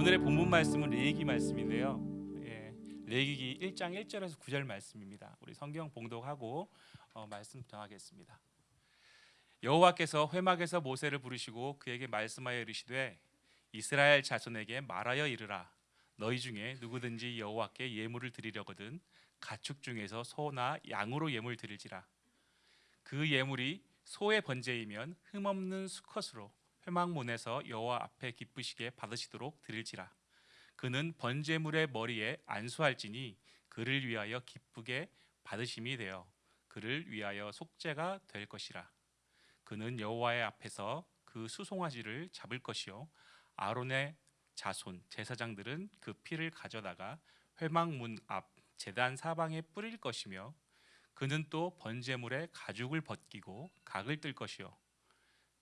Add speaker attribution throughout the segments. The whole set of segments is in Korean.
Speaker 1: 오늘의 본문 말씀은 레위기 말씀인데요. 예, 레위기 1장 1절에서 9절 말씀입니다. 우리 성경 봉독하고 어, 말씀 전하겠습니다. 여호와께서 회막에서 모세를 부르시고 그에게 말씀하여 이르시되 이스라엘 자손에게 말하여 이르라 너희 중에 누구든지 여호와께 예물을 드리려거든 가축 중에서 소나 양으로 예물 드릴지라 그 예물이 소의 번제이면 흠없는 수컷으로 회막문에서 여호와 앞에 기쁘시게 받으시도록 드릴지라. 그는 번제물의 머리에 안수할지니 그를 위하여 기쁘게 받으심이 되어 그를 위하여 속죄가 될 것이라. 그는 여호와의 앞에서 그 수송아지를 잡을 것이요 아론의 자손 제사장들은 그 피를 가져다가 회막문 앞 제단 사방에 뿌릴 것이며 그는 또 번제물의 가죽을 벗기고 각을 뜰 것이요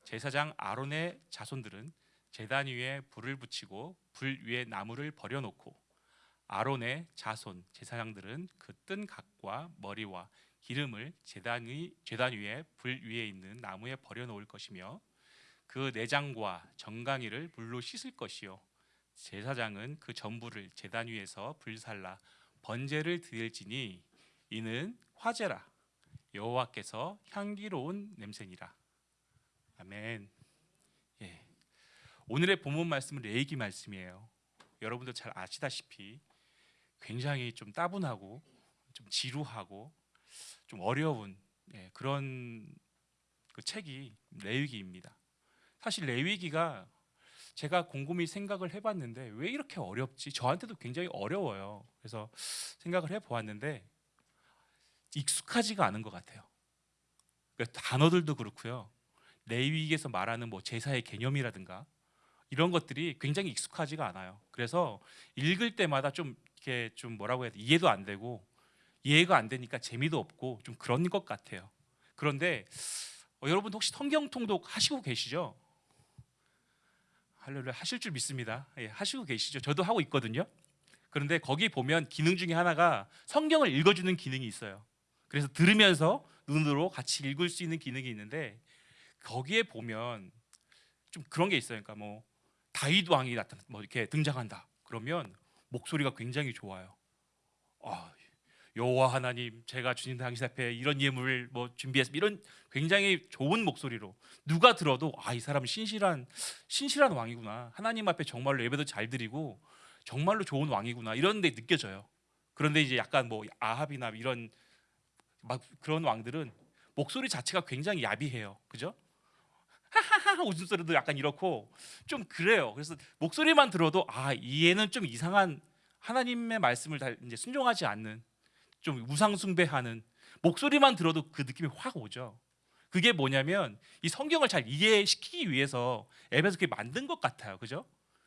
Speaker 1: 제사장 아론의 자손들은 제단 위에 불을 붙이고 불 위에 나무를 버려놓고 아론의 자손 제사장들은 그 뜬 각과 머리와 기름을 제단 위 제단 위에 불 위에 있는 나무에 버려 놓을 것이며 그 내장과 정강이를 물로 씻을 것이요. 제사장은 그 전부를 제단 위에서 불살라 번제를 드릴지니 이는 화제라. 여호와께서 향기로운 냄새니라 아멘. 예. 오늘의 본문 말씀은 레이기 말씀이에요. 여러분도 잘 아시다시피 굉장히 좀 따분하고 좀 지루하고 좀 어려운 예, 그런 그 책이 레위기입니다. 사실 레위기가 제가 곰곰이 생각을 해봤는데 왜 이렇게 어렵지? 저한테도 굉장히 어려워요. 그래서 생각을 해보았는데 익숙하지가 않은 것 같아요. 그러니까 단어들도 그렇고요. 레위기에서 말하는 뭐 제사의 개념이라든가 이런 것들이 굉장히 익숙하지가 않아요. 그래서 읽을 때마다 좀 이렇게 좀 뭐라고 해야 돼 이해도 안 되고 이해가 안 되니까 재미도 없고 좀 그런 것 같아요. 그런데 어, 여러분 혹시 성경 통독 하시고 계시죠? 할렐루야 하실 줄 믿습니다. 예, 하시고 계시죠? 저도 하고 있거든요. 그런데 거기 보면 기능 중에 하나가 성경을 읽어주는 기능이 있어요. 그래서 들으면서 눈으로 같이 읽을 수 있는 기능이 있는데 거기에 보면 좀 그런 게 있어요. 그러니까 뭐 다윗 왕이 나타나 뭐 이렇게 등장한다. 그러면 목소리가 굉장히 좋아요. 아, 여호와 하나님, 제가 주님 당신 앞에 이런 예물을 뭐 준비했습니다. 이런 굉장히 좋은 목소리로 누가 들어도 아, 이 사람은 신실한 신실한 왕이구나. 하나님 앞에 정말로 예배도 잘 드리고 정말로 좋은 왕이구나. 이런 데 느껴져요. 그런데 이제 약간 뭐 아합이나 이런 막 그런 왕들은 목소리 자체가 굉장히 야비해요. 그죠? 하하하 웃음소리도 약간 이렇고 좀 그래요. 그래서 목소리만 들어도 아 얘는 좀 이상한 하나님의 말씀을 다 이제 순종하지 않는 좀 우상 숭배하는 목소리만 들어도 그 느낌이 확 오죠. 그게 뭐냐면 이 성경을 잘 이해시키기 위해서 앱에서 그렇게 만든 것 같아요. 그죠?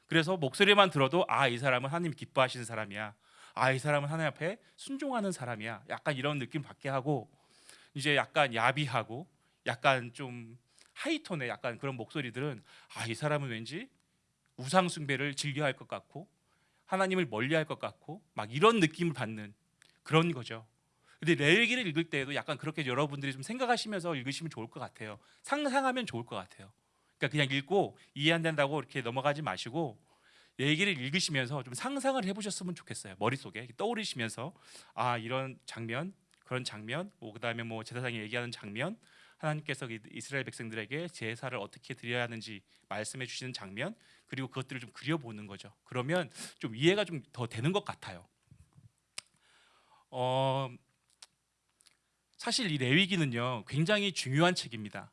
Speaker 1: 그래서 목소리만 들어도 아 이 사람은 하나님 기뻐하시는 사람이야. 아 이 사람은 하나님 앞에 순종하는 사람이야. 약간 이런 느낌 받게 하고 이제 약간 야비하고 약간 좀 하이톤의 약간 그런 목소리들은 아 이 사람은 왠지 우상 숭배를 즐겨할 것 같고 하나님을 멀리할 것 같고 막 이런 느낌을 받는 그런 거죠. 근데 레위기를 읽을 때에도 약간 그렇게 여러분들이 좀 생각하시면서 읽으시면 좋을 것 같아요. 상상하면 좋을 것 같아요. 그러니까 그냥 읽고 이해 안 된다고 이렇게 넘어가지 마시고 레위기를 읽으시면서 좀 상상을 해보셨으면 좋겠어요. 머릿속에 떠오르시면서 아 이런 장면, 그런 장면, 뭐 그다음에 뭐 제사장이 얘기하는 장면, 하나님께서 이스라엘 백성들에게 제사를 어떻게 드려야 하는지 말씀해 주시는 장면 그리고 그것들을 좀 그려보는 거죠. 그러면 좀 이해가 좀 더 되는 것 같아요. 어, 사실 이 레위기는요 굉장히 중요한 책입니다.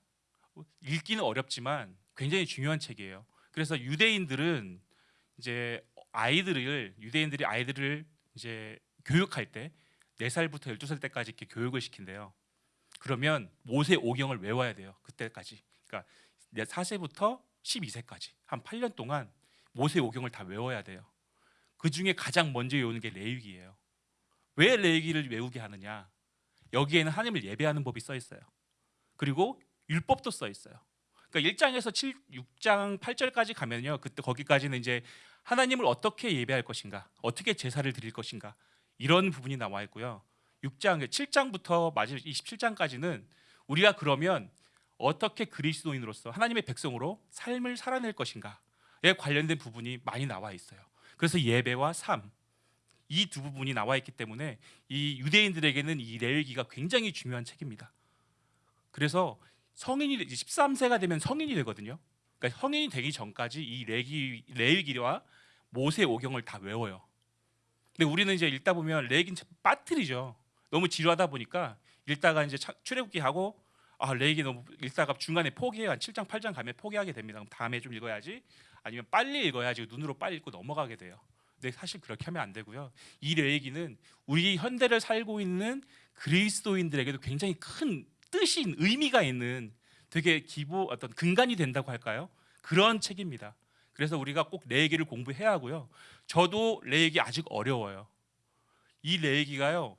Speaker 1: 읽기는 어렵지만 굉장히 중요한 책이에요. 그래서 유대인들은 이제 아이들을 유대인들이 아이들을 이제 교육할 때 4살부터 12살 때까지 이렇게 교육을 시킨대요. 그러면 모세 오경을 외워야 돼요. 그때까지. 그러니까 4세부터 12세까지 한 8년 동안 모세 오경을 다 외워야 돼요. 그 중에 가장 먼저 외우는 게 레위기예요. 왜 레위기를 외우게 하느냐? 여기에는 하나님을 예배하는 법이 써 있어요. 그리고 율법도 써 있어요. 그러니까 1장에서 7, 6장 8절까지 가면요. 그때 거기까지는 이제 하나님을 어떻게 예배할 것인가, 어떻게 제사를 드릴 것인가 이런 부분이 나와 있고요. 6장, 7장부터 마지막 27장까지는 우리가 그러면 어떻게 그리스도인으로서 하나님의 백성으로 삶을 살아낼 것인가에 관련된 부분이 많이 나와 있어요. 그래서 예배와 삶 이 두 부분이 나와 있기 때문에 이 유대인들에게는 이 레위기가 굉장히 중요한 책입니다. 그래서 성인이 13세가 되면 성인이 되거든요. 그러니까 성인이 되기 전까지 이 레기 레위기와 모세 오경을 다 외워요. 근데 우리는 이제 읽다 보면 레기는 참 빠뜨리죠. 너무 지루하다 보니까 읽다가 이제 차- 출애굽기 하고 아 레기 너무 읽다가 중간에 포기해요. 한 7장 8장 가면 포기하게 됩니다. 그럼 다음에 좀 읽어야지. 아니면 빨리 읽어야지 눈으로 빨리 읽고 넘어가게 돼요. 근데 사실 그렇게 하면 안 되고요. 이 레기는 우리 현대를 살고 있는 그리스도인들에게도 굉장히 큰 있는, 의미가 있는 되게 기보 어떤 근간이 된다고 할까요? 그런 책입니다. 그래서 우리가 꼭 레이기를 공부해야 하고요. 저도 레이기 아직 어려워요. 이 레이기가요.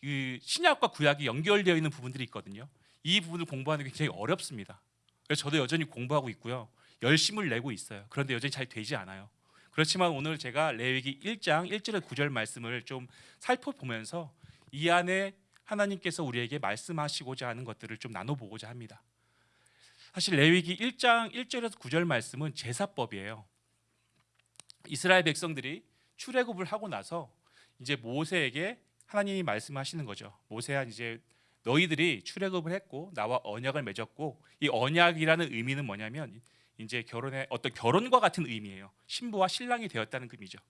Speaker 1: 그 신약과 구약이 연결되어 있는 부분들이 있거든요. 이 부분을 공부하는 게 굉장히 어렵습니다. 그래서 저도 여전히 공부하고 있고요. 열심을 내고 있어요. 그런데 여전히 잘 되지 않아요. 그렇지만 오늘 제가 레위기 1장 1절에 9절 말씀을 좀 살펴보면서 이 안에 하나님께서 우리에게 말씀하시고자 하는 것들을 좀 나눠보고자 합니다. 사실 레위기 1장 1절에서 9절 말씀은 제사법이에요. 이스라엘 백성들이 출애굽을 하고 나서 이제 모세에게 하나님이 말씀하시는 거죠. 모세야 이제 너희들이 출애굽을 했고 나와 언약을 맺었고 이 언약이라는 의미는 뭐냐면 이제 결혼의 어떤 결혼과 같은 의미예요. 신부와 신랑이 되었다는 의미죠.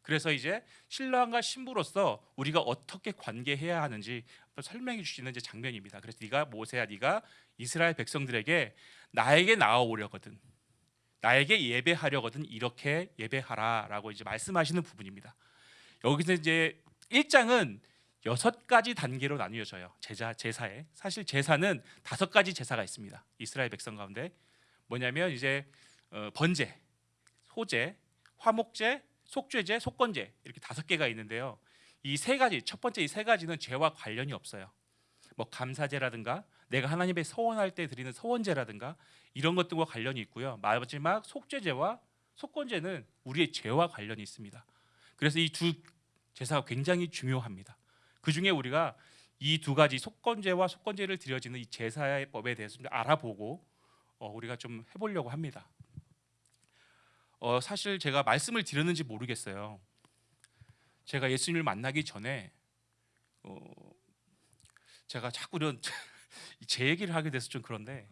Speaker 1: 그래서 이제 신랑과 신부로서 우리가 어떻게 관계해야 하는지 설명해 주시는 이제 장면입니다. 그래서 네가 모세야 네가 이스라엘 백성들에게 나에게 나아오려거든 나에게 예배하려거든 이렇게 예배하라라고 이제 말씀하시는 부분입니다. 여기서 이제 1장은 여섯 가지 단계로 나뉘어져요. 제자 제사에 사실 제사는 다섯 가지 제사가 있습니다. 이스라엘 백성 가운데 뭐냐면 이제 어, 번제, 소제, 화목제, 속죄제, 속건제 이렇게 다섯 개가 있는데요. 이 세 가지 첫 번째 이 세 가지는 죄와 관련이 없어요. 뭐 감사제라든가 내가 하나님의 서원할 때 드리는 서원제라든가 이런 것들과 관련이 있고요. 마지막 속죄제와 속건제는 우리의 죄와 관련이 있습니다. 그래서 이 두 제사가 굉장히 중요합니다. 그 중에 우리가 이 두 가지 속건제와 속건제를 드려지는 이 제사의 법에 대해서 좀 알아보고 어, 우리가 좀 해보려고 합니다. 어, 사실 제가 말씀을 드렸는지 모르겠어요. 제가 예수님을 만나기 전에 어, 제가 자꾸 이런 제 얘기를 하게 돼서 좀 그런데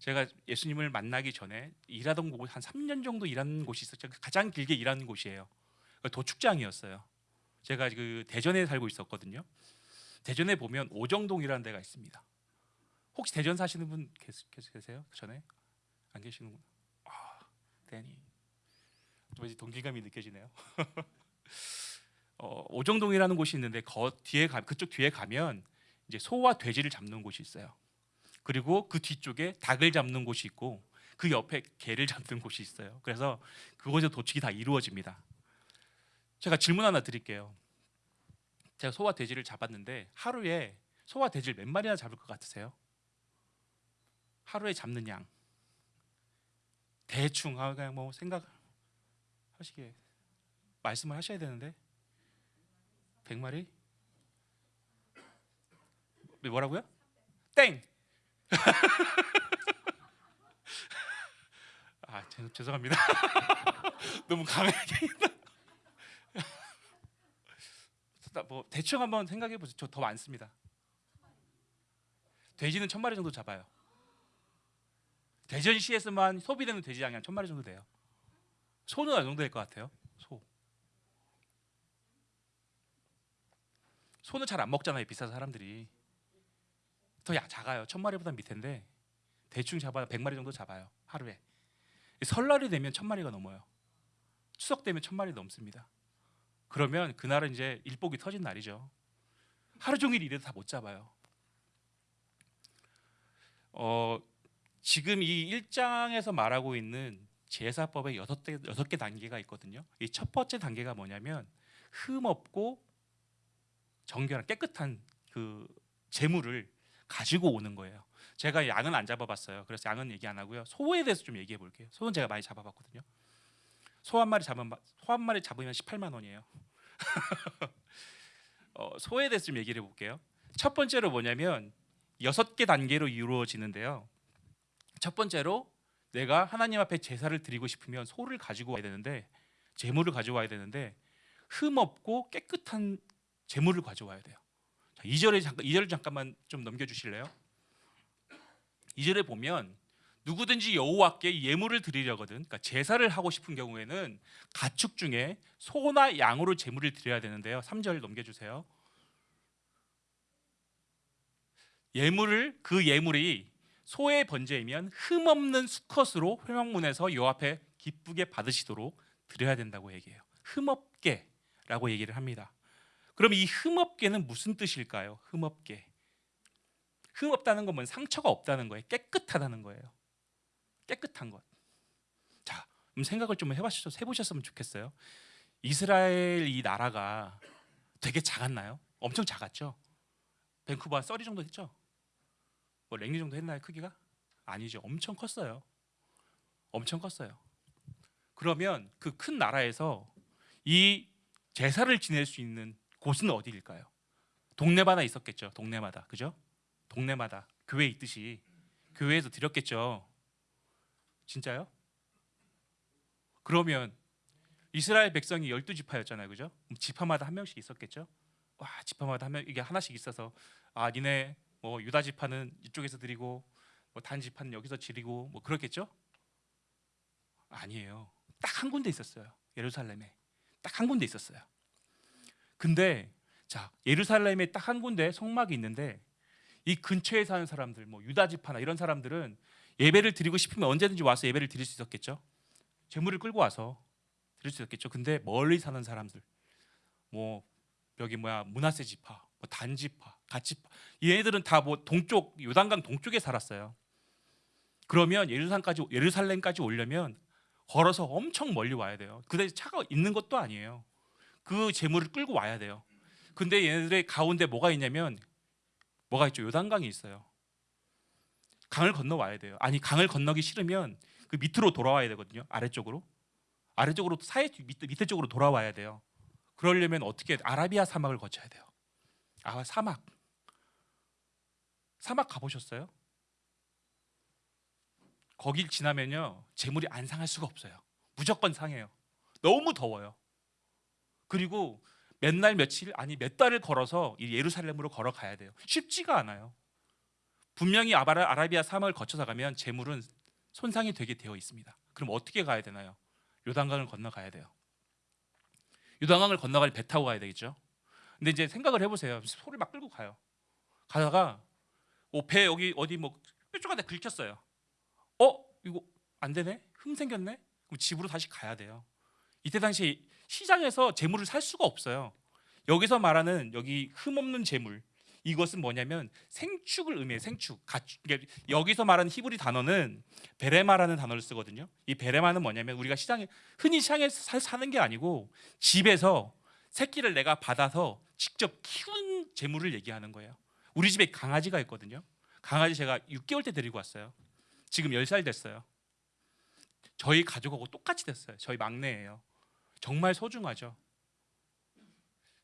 Speaker 1: 제가 예수님을 만나기 전에 일하던 곳 한 3년 정도 일한 곳이 있었죠. 가장 길게 일한 곳이에요. 도축장이었어요. 제가 그 대전에 살고 있었거든요. 대전에 보면 오정동이라는 데가 있습니다. 혹시 대전 사시는 분 계시, 계시- 계세요? 그 전에 안 계시는구나. 아, 대니 왠지 동기감이 느껴지네요. 어, 오정동이라는 곳이 있는데 거 뒤에 가, 그쪽 뒤에 가면 이제 소와 돼지를 잡는 곳이 있어요. 그리고 그 뒤쪽에 닭을 잡는 곳이 있고 그 옆에 개를 잡는 곳이 있어요. 그래서 그곳에 도축이 다 이루어집니다. 제가 질문 하나 드릴게요. 제가 소와 돼지를 잡았는데 하루에 소와 돼지를 몇 마리나 잡을 것 같으세요? 하루에 잡는 양 대충 아, 그냥 뭐 생각 하시게 말씀을 하셔야 되는데 100마리? 뭐라고요? 땡. 아 죄- 죄송합니다. 너무 강하게. 뭐 대충 한번 생각해 보세요. 저 더 많습니다. 돼지는 천 마리 정도 잡아요. 대전시에서만 소비되는 돼지 양이 한 천 마리 정도 돼요. 소는 어느 정도 될 것 같아요? 소. 소는 잘 안 먹잖아요. 비싸서 사람들이. 더 야, 작아요. 천 마리보다 밑인데 대충 잡아야 백 마리 정도 잡아요. 하루에. 설날이 되면 천 마리가 넘어요. 추석 되면 천 마리 넘습니다. 그러면 그날은 이제 일복이 터진 날이죠. 하루 종일 일해도 다 못 잡아요. 어, 지금 이 1장에서 말하고 있는 제사법의 여섯 개 여섯 개 단계가 있거든요. 이 첫 번째 단계가 뭐냐면 흠 없고 정결한 깨끗한 그 재물을 가지고 오는 거예요. 제가 양은 안 잡아봤어요. 그래서 양은 얘기 안 하고요. 소에 대해서 좀 얘기해 볼게요. 소는 제가 많이 잡아봤거든요. 소 한 마리 잡으면 소 한 마리 잡으면 18만 원이에요. 어, 소에 대해서 좀 얘기를 해볼게요. 첫 번째로 뭐냐면 여섯 개 단계로 이루어지는데요. 첫 번째로 내가 하나님 앞에 제사를 드리고 싶으면 소를 가지고 와야 되는데 재물을 가져와야 되는데 흠 없고 깨끗한 재물을 가져와야 돼요. 자, 2절에 잠깐 2절 잠깐만 좀 넘겨 주실래요? 2절에 보면 누구든지 여호와께 예물을 드리려거든 그러니까 제사를 하고 싶은 경우에는 가축 중에 소나 양으로 제물을 드려야 되는데요. 3절 넘겨 주세요. 예물을 그 예물이 소의 번제이면 흠 없는 수컷으로 회막문에서 요 앞에 기쁘게 받으시도록 드려야 된다고 얘기해요. 흠 없게 라고 얘기를 합니다. 그럼 이 흠 없게는 무슨 뜻일까요? 흠 없게. 흠 없다는 건 상처가 없다는 거예요. 깨끗하다는 거예요. 깨끗한 것. 자, 그럼 생각을 좀 해보셨, 해보셨으면 좋겠어요. 이스라엘 이 나라가 되게 작았나요? 엄청 작았죠. 밴쿠버 한 썰이 정도 했죠. 뭐 랭리 정도 했나요 크기가? 아니죠. 엄청 컸어요. 엄청 컸어요. 그러면 그 큰 나라에서 이 제사를 지낼 수 있는 곳은 어디일까요? 동네마다 있었겠죠. 동네마다 그죠? 동네마다 교회 있듯이 교회에서 드렸겠죠. 진짜요? 그러면 이스라엘 백성이 열두 지파였잖아요, 그죠? 지파마다 한 명씩 있었겠죠. 와, 지파마다 한 명 이게 하나씩 있어서 아, 니네 뭐 유다 지파는 이쪽에서 드리고 뭐단 지파는 여기서 지리고 뭐 그렇겠죠? 아니에요. 딱 한 군데 있었어요. 예루살렘에 딱 한 군데 있었어요. 근데 자 예루살렘에 딱 한 군데 성막이 있는데 이 근처에 사는 사람들 뭐 유다 지파나 이런 사람들은 예배를 드리고 싶으면 언제든지 와서 예배를 드릴 수 있었겠죠. 재물을 끌고 와서 드릴 수 있었겠죠. 근데 멀리 사는 사람들 뭐 여기 뭐야 문하세 지파, 뭐 단지파, 가지파 얘네들은 다 뭐 동쪽 요단강 동쪽에 살았어요. 그러면 예루살렘까지 예루살렘까지 오려면 걸어서 엄청 멀리 와야 돼요. 그대 차가 있는 것도 아니에요. 그 재물을 끌고 와야 돼요. 근데 얘네들의 가운데 뭐가 있냐면 뭐가 있죠? 요단강이 있어요. 강을 건너 와야 돼요. 아니 강을 건너기 싫으면 그 밑으로 돌아와야 되거든요. 아래쪽으로 아래쪽으로 사해 밑에, 밑에 쪽으로 돌아와야 돼요. 그러려면 어떻게 아라비아 사막을 거쳐야 돼요. 아 사막 사막 가보셨어요? 거길 지나면요 재물이 안 상할 수가 없어요. 무조건 상해요. 너무 더워요. 그리고 몇 날 며칠 아니 몇 달을 걸어서 이 예루살렘으로 걸어가야 돼요. 쉽지가 않아요. 분명히 아라비아 사막을 거쳐서 가면 재물은 손상이 되게 되어 있습니다. 그럼 어떻게 가야 되나요? 요단강을 건너가야 돼요. 요단강을 건너갈 배 타고 가야 되겠죠. 근데 이제 생각을 해보세요. 소를 막 끌고 가요. 가다가 뭐배 여기 어디 뭐 뾰족한 데 긁혔어요. 어 이거 안 되네? 흠 생겼네? 그럼 집으로 다시 가야 돼요. 이때 당시 시장에서 재물을 살 수가 없어요. 여기서 말하는 여기 흠 없는 재물 이것은 뭐냐면 생축을 의미해요. 생축. 가축. 그러니까 여기서 말하는 히브리 단어는 베레마라는 단어를 쓰거든요. 이 베레마는 뭐냐면 우리가 시장에 흔히 시장에서 사- 사는 게 아니고 집에서 새끼를 내가 받아서 직접 키운 재물을 얘기하는 거예요. 우리 집에 강아지가 있거든요. 강아지 제가 6개월 때 데리고 왔어요. 지금 10살 됐어요. 저희 가족하고 똑같이 됐어요. 저희 막내예요. 정말 소중하죠.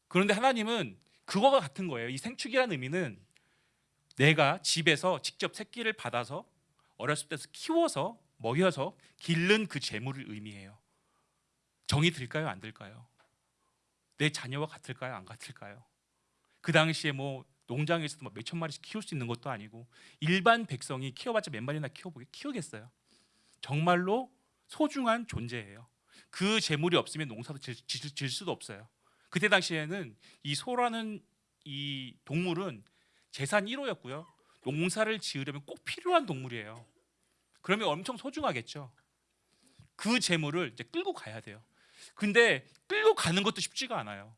Speaker 1: 그런데 하나님은 그거가 같은 거예요. 이 생축이라는 의미는 내가 집에서 직접 새끼를 받아서 어렸을 때서 키워서 먹여서 기른 그 재물을 의미해요. 정이 들까요? 안 들까요? 내 자녀와 같을까요? 안 같을까요? 그 당시에 뭐 농장에서도 뭐 몇천 마리씩 키울 수 있는 것도 아니고 일반 백성이 키워봤자 몇 마리나 키워보게 키우겠어요. 정말로 소중한 존재예요. 그 재물이 없으면 농사도 질, 질, 질 수도 없어요. 그때 당시에는 이 소라는 이 동물은 재산 1호였고요. 농사를 지으려면 꼭 필요한 동물이에요. 그러면 엄청 소중하겠죠. 그 재물을 이제 끌고 가야 돼요. 근데 끌고 가는 것도 쉽지가 않아요.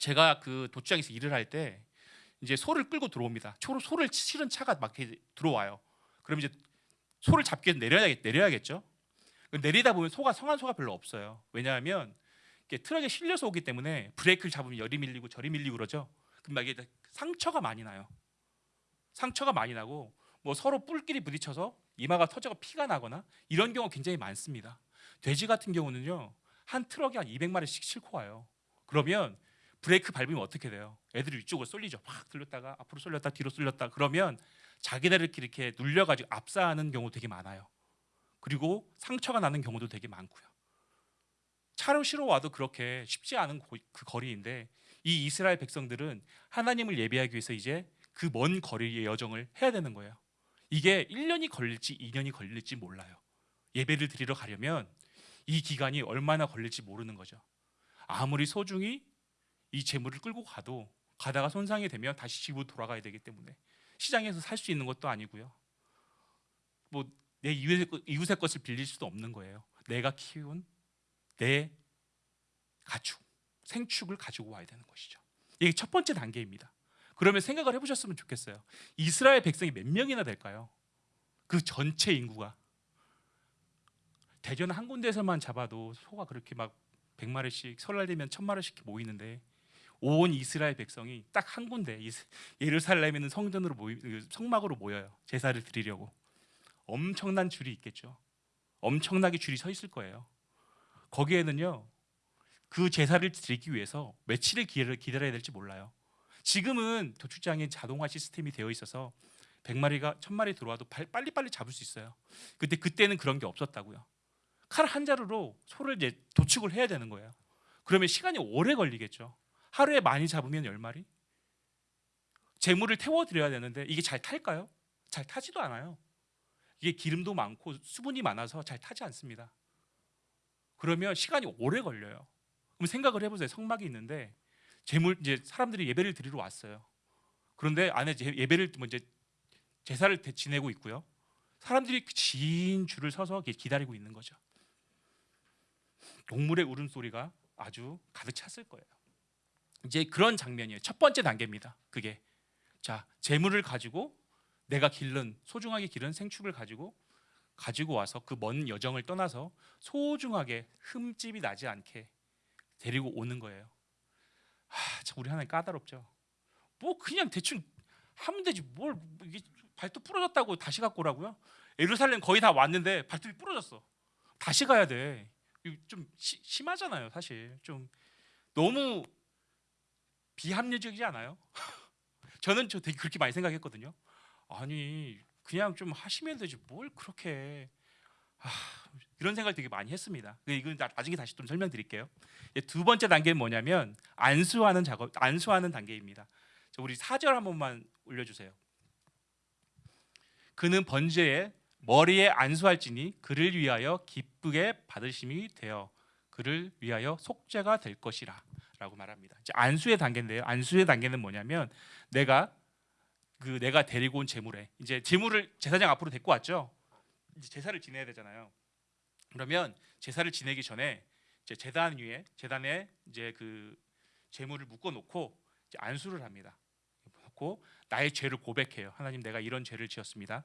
Speaker 1: 제가 그 도축장에서 일을 할 때 이제 소를 끌고 들어옵니다. 소, 소를 실은 차가 막 들어와요. 그럼 이제 소를 잡기 위해서 내려야, 내려야겠죠. 내리다 보면 소가 성한 소가 별로 없어요. 왜냐하면 트럭에 실려서 오기 때문에 브레이크를 잡으면 열이 밀리고 저리 밀리고 그러죠. 그럼 막 이게 상처가 많이 나요. 상처가 많이 나고 뭐 서로 뿔끼리 부딪혀서 이마가 터져서 피가 나거나 이런 경우 굉장히 많습니다. 돼지 같은 경우는요 한 트럭에 한 200마리씩 싣고 와요. 그러면 브레이크 밟으면 어떻게 돼요? 애들이 위쪽으로 쏠리죠. 막 들렸다가 앞으로 쏠렸다 뒤로 쏠렸다 그러면 자기네들끼리 이렇게 눌려가지고 압사하는 경우 되게 많아요. 그리고 상처가 나는 경우도 되게 많고요. 차로 실어 와도 그렇게 쉽지 않은 고- 그 거리인데 이 이스라엘 백성들은 하나님을 예배하기 위해서 이제 그 먼 거리의 여정을 해야 되는 거예요. 이게 1년이 걸릴지 2년이 걸릴지 몰라요. 예배를 드리러 가려면 이 기간이 얼마나 걸릴지 모르는 거죠. 아무리 소중히 이 재물을 끌고 가도 가다가 손상이 되면 다시 집으로 돌아가야 되기 때문에 시장에서 살 수 있는 것도 아니고요. 뭐 내 이웃의, 것- 이웃의 것을 빌릴 수도 없는 거예요. 내가 키운 내 가축, 생축을 가지고 와야 되는 것이죠. 이게 첫 번째 단계입니다. 그러면 생각을 해보셨으면 좋겠어요. 이스라엘 백성이 몇 명이나 될까요? 그 전체 인구가 대전 한 군데에서만 잡아도 소가 그렇게 막 100마리씩 설날 되면 1000마리씩 모이는데 온 이스라엘 백성이 딱 한 군데 예루살렘에 있는 성전으로 모이 그 성막으로 모여요. 제사를 드리려고. 엄청난 줄이 있겠죠. 엄청나게 줄이 서 있을 거예요. 거기에는요. 그 제사를 드리기 위해서 며칠을 기다려- 기다려야 될지 몰라요. 지금은 도축장에 자동화 시스템이 되어 있어서 100마리가 1000마리 들어와도 발- 빨리빨리 잡을 수 있어요. 근데 그때는 그런 게 없었다고요. 칼 한 자루로 소를 이제 도축을 해야 되는 거예요. 그러면 시간이 오래 걸리겠죠. 하루에 많이 잡으면 10마리? 재물을 태워 드려야 되는데 이게 잘 탈까요? 잘 타지도 않아요. 이게 기름도 많고 수분이 많아서 잘 타지 않습니다. 그러면 시간이 오래 걸려요. 그럼 생각을 해보세요. 성막이 있는데 재물 이제 사람들이 예배를 드리러 왔어요. 그런데 안에 제- 예배를 뭐 이제 제사를 대- 지내고 있고요. 사람들이 긴 줄을 서서 기다리고 있는 거죠. 동물의 울음소리가 아주 가득 찼을 거예요. 이제 그런 장면이에요. 첫 번째 단계입니다. 그게 자 재물을 가지고 내가 기른 소중하게 기른 생축을 가지고 가지고 와서 그 먼 여정을 떠나서 소중하게 흠집이 나지 않게 데리고 오는 거예요. 하, 참 우리 하나님 까다롭죠. 뭐 그냥 대충 하면 되지 뭘 이게 발톱 부러졌다고 다시 갖고 오라고요? 예루살렘 거의 다 왔는데 발톱이 부러졌어. 다시 가야 돼. 좀 시- 심하잖아요, 사실. 좀 너무 비합리적이지 않아요? 저는 저 되게 그렇게 많이 생각했거든요. 아니 그냥 좀 하시면 되지 뭘 그렇게 아, 이런 생각을 되게 많이 했습니다. 근데 이건 나- 나중에 다시 좀 설명드릴게요. 두 번째 단계는 뭐냐면 안수하는 작업, 안수하는 단계입니다. 자, 우리 사절 한 번만 올려주세요. 그는 번제에 머리에 안수할지니 그를 위하여 기쁘게 받으심이 되어 그를 위하여 속죄가 될 것이라라고 말합니다. 이제 안수의 단계인데요. 안수의 단계는 뭐냐면 내가 그 내가 데리고 온 재물에 이제 재물을 제사장 앞으로 데리고 왔죠. 이제 제사를 지내야 되잖아요. 그러면 제사를 지내기 전에 이제 제단 위에 제단에 이제 그 재물을 묶어 놓고 안수를 합니다. 놓고 나의 죄를 고백해요. 하나님 내가 이런 죄를 지었습니다.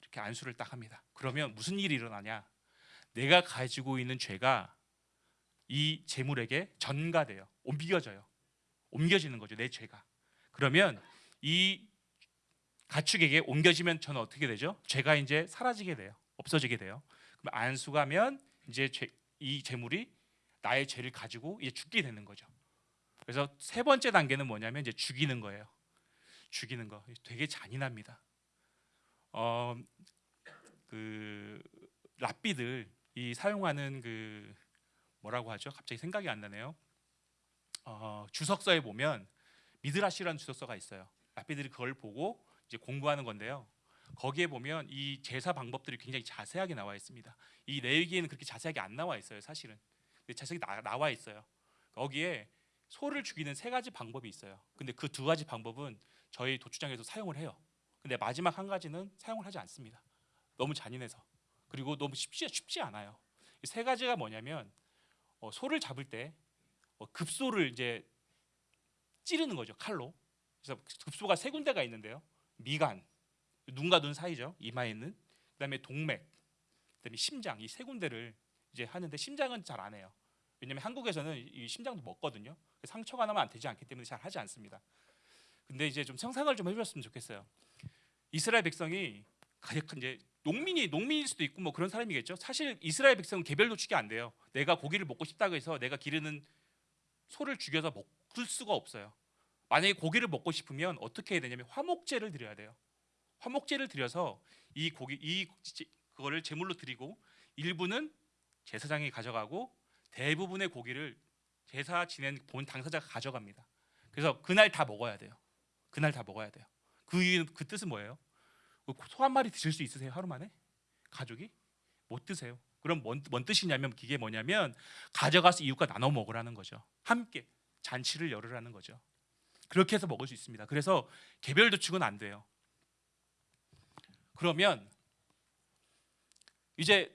Speaker 1: 이렇게 안수를 딱 합니다. 그러면 무슨 일이 일어나냐? 내가 가지고 있는 죄가 이 재물에게 전가돼요. 옮겨져요. 옮겨지는 거죠. 내 죄가. 그러면 이 가축에게 옮겨지면 저는 어떻게 되죠? 죄가 이제 사라지게 돼요. 없어지게 돼요. 그럼 안수가면 이제 죄, 이 재물이 나의 죄를 가지고 이제 죽게 되는 거죠. 그래서 세 번째 단계는 뭐냐면 이제 죽이는 거예요. 죽이는 거 되게 잔인합니다. 어, 그 랍비들 이 사용하는 그 뭐라고 하죠? 갑자기 생각이 안 나네요. 어, 주석서에 보면 미드라시라는 주석서가 있어요. 랍비들이 그걸 보고 이제 공부하는 건데요. 거기에 보면 이 제사 방법들이 굉장히 자세하게 나와 있습니다. 이 레위기에는 그렇게 자세하게 안 나와 있어요, 사실은. 근데 자세히 나, 나와 있어요. 거기에 소를 죽이는 세 가지 방법이 있어요. 근데 그 두 가지 방법은 저희 도축장에서 사용을 해요. 근데 마지막 한 가지는 사용을 하지 않습니다. 너무 잔인해서 그리고 너무 쉽지 쉽지 않아요. 이 세 가지가 뭐냐면 어, 소를 잡을 때 어, 급소를 이제 찌르는 거죠 칼로. 그래서 급소가 세 군데가 있는데요. 미간, 눈과 눈 사이죠. 이마에 있는. 그다음에 동맥, 그다음에 심장 이 세 군데를 이제 하는데 심장은 잘 안 해요. 왜냐면 한국에서는 이 심장도 먹거든요. 상처가 나면 안 되지 않기 때문에 잘 하지 않습니다. 근데 이제 좀 상상을 좀 해보셨으면 좋겠어요. 이스라엘 백성이 가장 이제 농민이 농민일 수도 있고 뭐 그런 사람이겠죠. 사실 이스라엘 백성은 개별 도축이 안 돼요. 내가 고기를 먹고 싶다고 해서 내가 기르는 소를 죽여서 먹을 수가 없어요. 만약에 고기를 먹고 싶으면 어떻게 해야 되냐면 화목제를 드려야 돼요. 화목제를 드려서 이 고기 이 제- 그거를 제물로 드리고 일부는 제사장이 가져가고 대부분의 고기를 제사 지낸 본 당사자가 가져갑니다. 그래서 그날 다 먹어야 돼요. 그날 다 먹어야 돼요. 그 그 뜻은 뭐예요? 소 한 마리 드실 수 있으세요 하루 만에? 가족이 못 드세요. 그럼 뭔, 뭔 뜻이냐면 이게 뭐냐면 가져가서 이웃과 나눠 먹으라는 거죠. 함께 잔치를 열으라는 거죠. 그렇게 해서 먹을 수 있습니다. 그래서 개별 도축은 안 돼요. 그러면 이제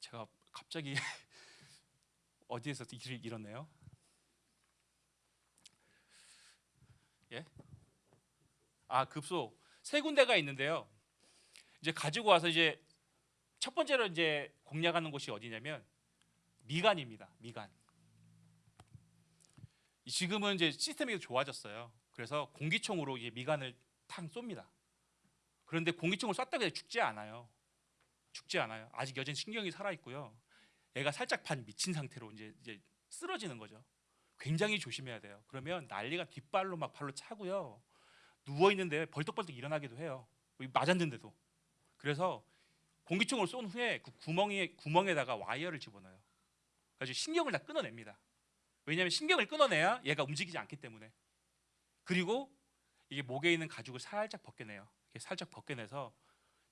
Speaker 1: 제가 갑자기 어디에서 일을 잃었네요. 예? 아 급소 세 군데가 있는데요. 이제 가지고 와서 이제 첫 번째로 이제 공략하는 곳이 어디냐면 미간입니다. 미간. 지금은 이제 시스템이 좋아졌어요. 그래서 공기총으로 이제 미간을 탕 쏩니다. 그런데 공기총을 쐈다고 해서 죽지 않아요. 죽지 않아요. 아직 여전히 신경이 살아 있고요. 애가 살짝 반 미친 상태로 이제 이제 쓰러지는 거죠. 굉장히 조심해야 돼요. 그러면 난리가 뒷발로 막 발로 차고요. 누워 있는데 벌떡벌떡 일어나기도 해요. 맞았는데도. 그래서 공기총을 쏜 후에 그 구멍에 구멍에다가 와이어를 집어넣어요. 그래서 신경을 다 끊어냅니다. 왜냐하면 신경을 끊어내야 얘가 움직이지 않기 때문에. 그리고 이게 목에 있는 가죽을 살짝 벗겨내요. 살짝 벗겨내서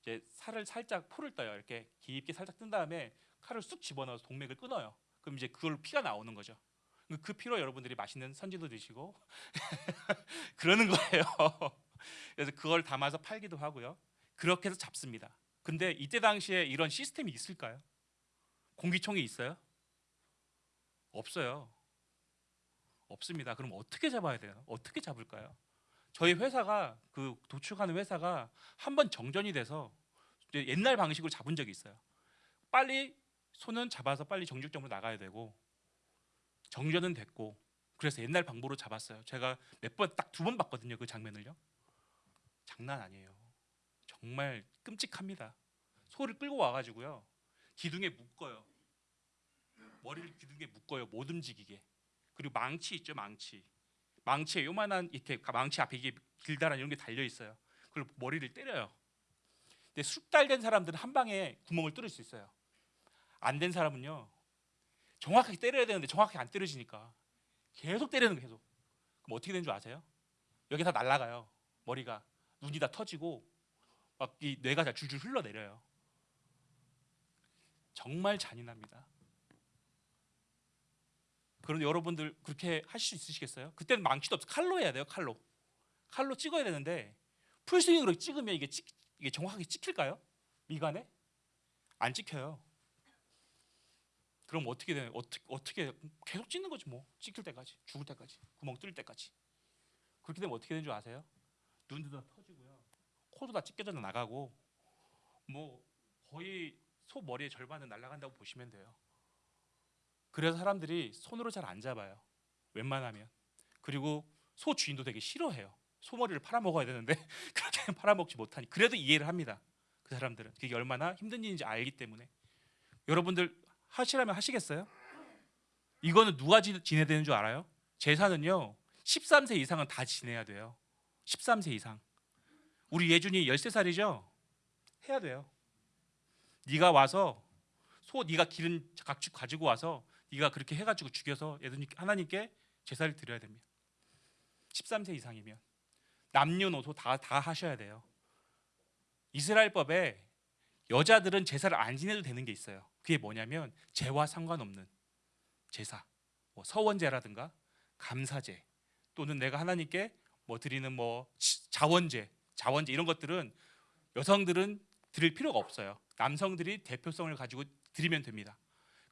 Speaker 1: 이제 살을 살짝 포를 떠요. 이렇게 깊게 살짝 뜬 다음에 칼을 쑥 집어넣어서 동맥을 끊어요. 그럼 이제 그걸로 피가 나오는 거죠. 그 피로 여러분들이 맛있는 선지도 드시고 그러는 거예요. 그래서 그걸 담아서 팔기도 하고요. 그렇게 해서 잡습니다. 근데 이때 당시에 이런 시스템이 있을까요? 공기총이 있어요? 없어요. 없습니다. 그럼 어떻게 잡아야 돼요? 어떻게 잡을까요? 저희 회사가 그 도축하는 회사가 한 번 정전이 돼서 옛날 방식으로 잡은 적이 있어요. 빨리 손은 잡아서 빨리 정육점으로 나가야 되고 정전은 됐고 그래서 옛날 방법으로 잡았어요. 제가 몇 번 딱 두 번 봤거든요. 그 장면을요. 장난 아니에요. 정말 끔찍합니다. 소를 끌고 와가지고요. 기둥에 묶어요. 머리를 기둥에 묶어요. 못 움직이게. 그리고 망치 있죠, 망치. 망치에 요만한 이렇게 망치 앞에 이게 길다란 이런 게 달려 있어요. 그리고 머리를 때려요. 근데 숙달된 사람들은 한 방에 구멍을 뚫을 수 있어요. 안 된 사람은요. 정확하게 때려야 되는데 정확하게 안 때려지니까 계속 때리는 거 계속. 그럼 어떻게 되는 줄 아세요? 여기 다 날아가요. 머리가 눈이 다 터지고 막 이 뇌가 다 줄줄 흘러내려요. 정말 잔인합니다. 그런데 여러분들 그렇게 하실 수 있으시겠어요? 그때는 망치도 없어 칼로 해야 돼요. 칼로 칼로 찍어야 되는데 풀스윙으로 찍으면 이게 찍, 이게 정확하게 찍힐까요? 미간에 안 찍혀요. 그럼 어떻게 되나요? 어떻게 어떻게 계속 찍는 거지 뭐 찍힐 때까지 죽을 때까지 구멍 뚫릴 때까지 그렇게 되면 어떻게 되는 줄 아세요? 눈도 다 터지고요, 코도 다 찢겨져 나가고 뭐 거의 소 머리의 절반은 날아간다고 보시면 돼요. 그래서 사람들이 손으로 잘 안 잡아요. 웬만하면. 그리고 소 주인도 되게 싫어해요. 소머리를 팔아먹어야 되는데 그렇게 팔아먹지 못하니 그래도 이해를 합니다. 그 사람들은 그게 얼마나 힘든 일인지 알기 때문에 여러분들 하시라면 하시겠어요? 이거는 누가 지- 지내야 되는 줄 알아요? 제사는요 13세 이상은 다 지내야 돼요 13세 이상 우리 예준이 13살이죠? 해야 돼요 네가 와서 소 네가 기른 각축 가지고 와서 네가 그렇게 해가지고 죽여서 하나님께 제사를 드려야 됩니다. 13세 이상이면 남녀노소 다 다 하셔야 돼요. 이스라엘법에 여자들은 제사를 안 지내도 되는 게 있어요. 그게 뭐냐면 죄와 상관없는 제사, 뭐 서원제라든가 감사제 또는 내가 하나님께 뭐 드리는 뭐 치- 자원제, 자원제 이런 것들은 여성들은 드릴 필요가 없어요. 남성들이 대표성을 가지고 드리면 됩니다.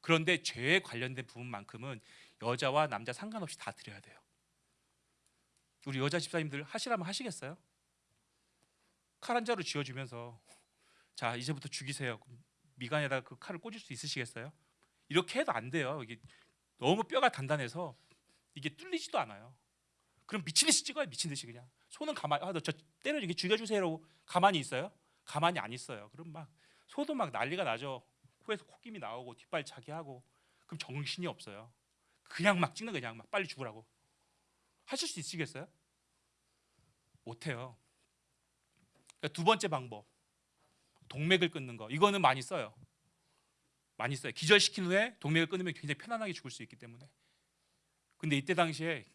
Speaker 1: 그런데 죄에 관련된 부분만큼은 여자와 남자 상관없이 다 드려야 돼요. 우리 여자 집사님들 하시라면 하시겠어요? 칼 한 자루 쥐어주면서 자 이제부터 죽이세요. 미간에다 그 칼을 꽂을 수 있으시겠어요? 이렇게 해도 안 돼요. 이게 너무 뼈가 단단해서 이게 뚫리지도 않아요. 그럼 미친 듯이 찍어요. 미친 듯이 그냥 손은 가만히 아너저 때려 죽여주세요라고 가만히 있어요? 가만히 안 있어요. 그럼 막 소도 막 난리가 나죠. 코에서 콧김이 나오고 뒷발 차기 하고 그럼 정신이 없어요. 그냥 막 찍는 거 그냥 막 빨리 죽으라고 하실 수 있으시겠어요? 못해요. 그러니까 두 번째 방법 동맥을 끊는 거 이거는 많이 써요. 많이 써요. 기절시킨 후에 동맥을 끊으면 굉장히 편안하게 죽을 수 있기 때문에. 근데 이때 당시에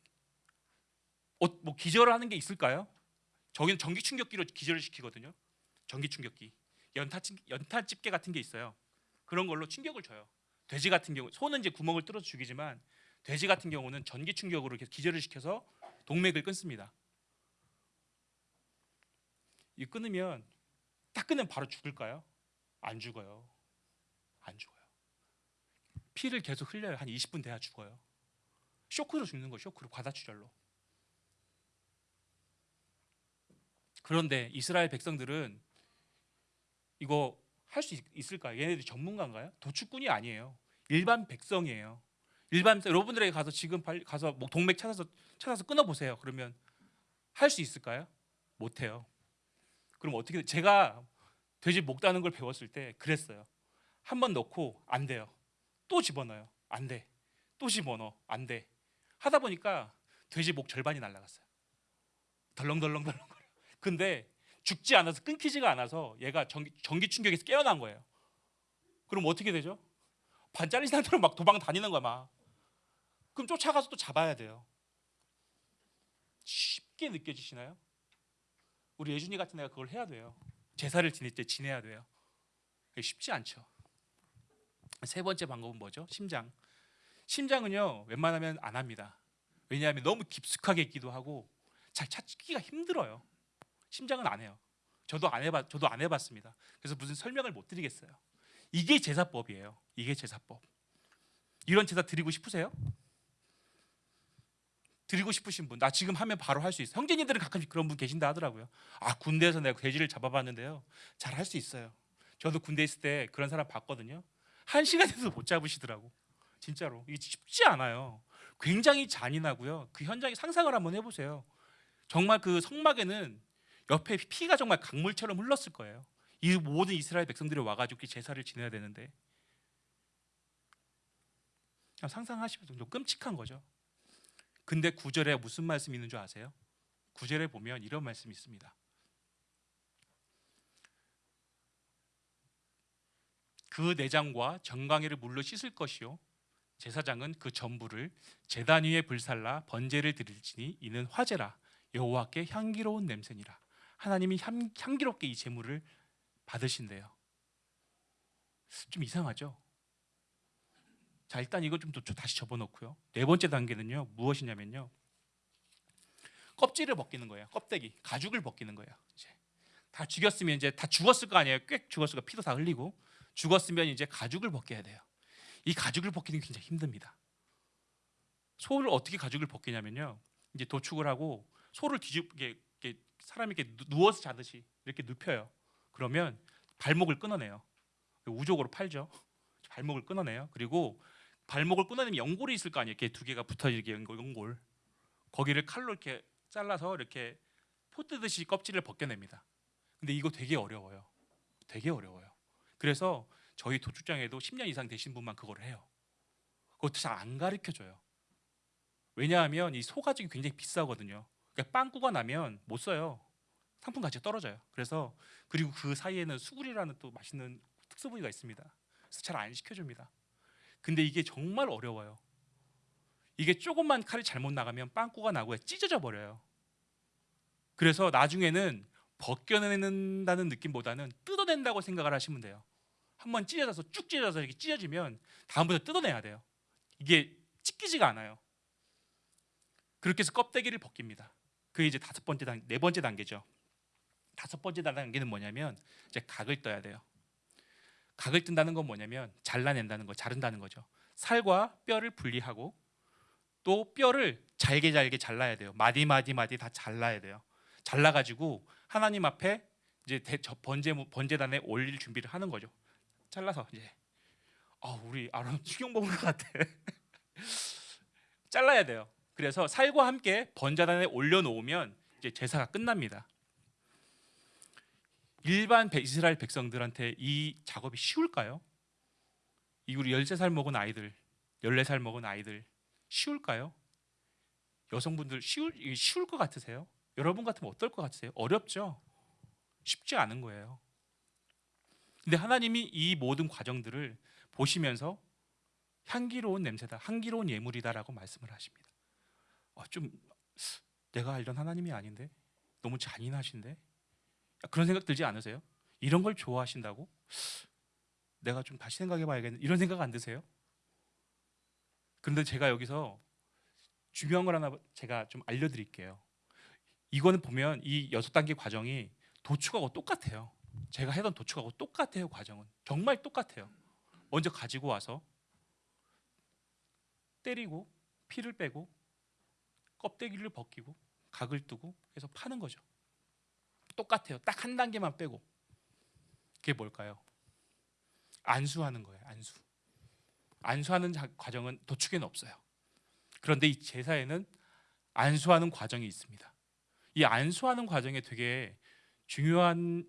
Speaker 1: 어, 뭐 기절을 하는 게 있을까요? 저기는 전기 충격기로 기절을 시키거든요. 전기 충격기. 연타 집- 연타 집게 같은 게 있어요. 그런 걸로 충격을 줘요. 돼지 같은 경우 소는 이제 구멍을 뚫어서 죽이지만 돼지 같은 경우는 전기 충격으로 기절을 시켜서 동맥을 끊습니다. 이 끊으면 딱 끊으면 바로 죽을까요? 안 죽어요. 안 죽어요. 피를 계속 흘려요. 한 20분 돼야 죽어요. 쇼크로 죽는 거예요. 쇼크로 과다출혈로. 그런데 이스라엘 백성들은 이거 할 수 있을까요? 얘네들이 전문가인가요? 도축꾼이 아니에요. 일반 백성이에요. 일반 여러분들에게 가서 지금 가서 뭐 동맥 찾아서 찾아서 끊어 보세요. 그러면 할 수 있을까요? 못 해요. 그럼 어떻게 제가 돼지 목 따는 걸 배웠을 때 그랬어요. 한 번 넣고 안 돼요. 또 집어넣어요. 안 돼. 또 집어넣어. 안 돼. 하다 보니까 돼지 목 절반이 날라갔어요. 덜렁덜렁덜렁. 근데 죽지 않아서 끊기지가 않아서 얘가 전기, 전기 충격에서 깨어난 거예요. 그럼 어떻게 되죠? 반 잘린 상태로 막 도망 다니는 거야 막. 그럼 쫓아가서 또 잡아야 돼요. 쉽게 느껴지시나요? 우리 예준이 같은 애가 그걸 해야 돼요. 제사를 지낼 때 지내야 돼요. 쉽지 않죠. 세 번째 방법은 뭐죠? 심장. 심장은요 웬만하면 안 합니다. 왜냐하면 너무 깊숙하게 있기도 하고 잘 찾기가 힘들어요. 심장은 안 해요. 저도 안 해봤 저도 안 해봤습니다. 그래서 무슨 설명을 못 드리겠어요. 이게 제사법이에요. 이게 제사법. 이런 제사 드리고 싶으세요? 드리고 싶으신 분, 나 지금 하면 바로 할 수 있어. 형제님들은 가끔씩 그런 분 계신다 하더라고요. 아 군대에서 내가 돼지를 잡아봤는데요, 잘 할 수 있어요. 저도 군대 있을 때 그런 사람 봤거든요. 한 시간에도 못 잡으시더라고. 진짜로 이게 쉽지 않아요. 굉장히 잔인하고요. 그 현장에 상상을 한번 해보세요. 정말 그 성막에는 옆에 피가 정말 강물처럼 흘렀을 거예요. 이 모든 이스라엘 백성들이 와가지고 그 제사를 지내야 되는데 그냥 상상하시면 좀 끔찍한 거죠. 근데 구절에 무슨 말씀이 있는 줄 아세요? 구절에 보면 이런 말씀이 있습니다. 그 내장과 정강이를 물로 씻을 것이요 제사장은 그 전부를 제단 위에 불살라 번제를 드릴지니 이는 화제라 여호와께 향기로운 냄새니라 하나님이 향, 향기롭게 이 제물을 받으신대요. 좀 이상하죠? 자 일단 이거 좀또 다시 접어놓고요. 네 번째 단계는요 무엇이냐면요 껍질을 벗기는 거예요. 껍데기 가죽을 벗기는 거예요. 이제 다 죽였으면 이제 다 죽었을 거 아니에요. 꽤 죽었을 거 피도 다 흘리고 죽었으면 이제 가죽을 벗겨야 돼요. 이 가죽을 벗기는 게 굉장히 힘듭니다. 소를 어떻게 가죽을 벗기냐면요 이제 도축을 하고 소를 뒤집게 사람이 이렇게 누- 누워서 자듯이 이렇게 눕혀요. 그러면 발목을 끊어내요. 우족으로 팔죠. 발목을 끊어내요. 그리고 발목을 끊어내면 연골이 있을 거 아니에요. 이렇게 두 개가 붙어지게 연골, 연골. 거기를 칼로 이렇게 잘라서 이렇게 포 뜨듯이 껍질을 벗겨냅니다. 근데 이거 되게 어려워요. 되게 어려워요. 그래서 저희 도축장에도 10년 이상 되신 분만 그걸 해요. 그것도 잘 안 가르쳐 줘요. 왜냐하면 이 소가죽이 굉장히 비싸거든요. 그러니까 빵꾸가 나면 못 써요. 상품 가치가 떨어져요. 그래서 그리고 그 사이에는 수구리라는 또 맛있는 특수 부위가 있습니다. 그래서 잘 안 시켜줍니다. 근데 이게 정말 어려워요. 이게 조금만 칼이 잘못 나가면 빵꾸가 나고 찢어져 버려요. 그래서 나중에는 벗겨낸다는 느낌보다는 뜯어낸다고 생각을 하시면 돼요. 한번 찢어져서 쭉 찢어져서 이렇게 찢어지면 다음부터 뜯어내야 돼요. 이게 찢기지가 않아요. 그렇게 해서 껍데기를 벗깁니다. 그게 이제 다섯 번째 단, 네 번째 단계죠. 다섯 번째 단계는 뭐냐면 이제 각을 떠야 돼요. 각을 뜬다는 건 뭐냐면 잘라낸다는 거, 자른다는 거죠. 살과 뼈를 분리하고 또 뼈를 잘게 잘게 잘라야 돼요. 마디 마디 마디 다 잘라야 돼요. 잘라가지고 하나님 앞에 이제 대, 저 번제 번제단에 올릴 준비를 하는 거죠. 잘라서 이제 아 우리 아론 것 같아. 잘라야 돼요. 그래서 살과 함께 번제단에 올려놓으면 이제 제사가 끝납니다. 일반 백- 이스라엘 백성들한테 이 작업이 쉬울까요? 이 우리 13살 먹은 아이들, 14살 먹은 아이들 쉬울까요? 여성분들 쉬울 쉬울 것 같으세요? 여러분 같으면 어떨 것 같으세요? 어렵죠. 쉽지 않은 거예요. 근데 하나님이 이 모든 과정들을 보시면서 향기로운 냄새다, 향기로운 예물이다라고 말씀을 하십니다. 어, 좀 내가 알던 하나님이 아닌데 너무 잔인하신데 그런 생각 들지 않으세요? 이런 걸 좋아하신다고? 내가 좀 다시 생각해봐야겠네. 이런 생각 안 드세요? 그런데 제가 여기서 중요한 걸 하나 제가 좀 알려드릴게요. 이거는 보면 이 여섯 단계 과정이 도축하고 똑같아요. 제가 해던 도축하고 똑같아요. 과정은 정말 똑같아요. 먼저 가지고 와서 때리고 피를 빼고 껍데기를 벗기고 각을 뜨고 해서 파는 거죠. 똑같아요. 딱 한 단계만 빼고 그게 뭘까요? 안수하는 거예요. 안수. 안수하는 자- 과정은 도축에는 없어요. 그런데 이 제사에는 안수하는 과정이 있습니다. 이 안수하는 과정에 되게 중요한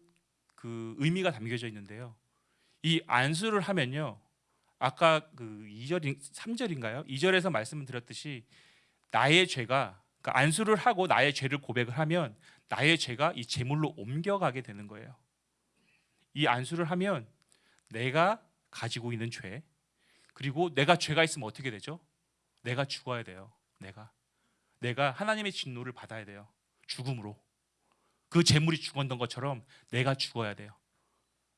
Speaker 1: 그 의미가 담겨져 있는데요. 이 안수를 하면요. 아까 그 2절 3절인가요? 2절에서 말씀을 드렸듯이 나의 죄가 그러니까 안수를 하고 나의 죄를 고백을 하면 나의 죄가 이 제물로 옮겨가게 되는 거예요. 이 안수를 하면 내가 가지고 있는 죄 그리고 내가 죄가 있으면 어떻게 되죠? 내가 죽어야 돼요. 내가 내가 하나님의 진노를 받아야 돼요. 죽음으로 그 재물이 죽었던 것처럼 내가 죽어야 돼요.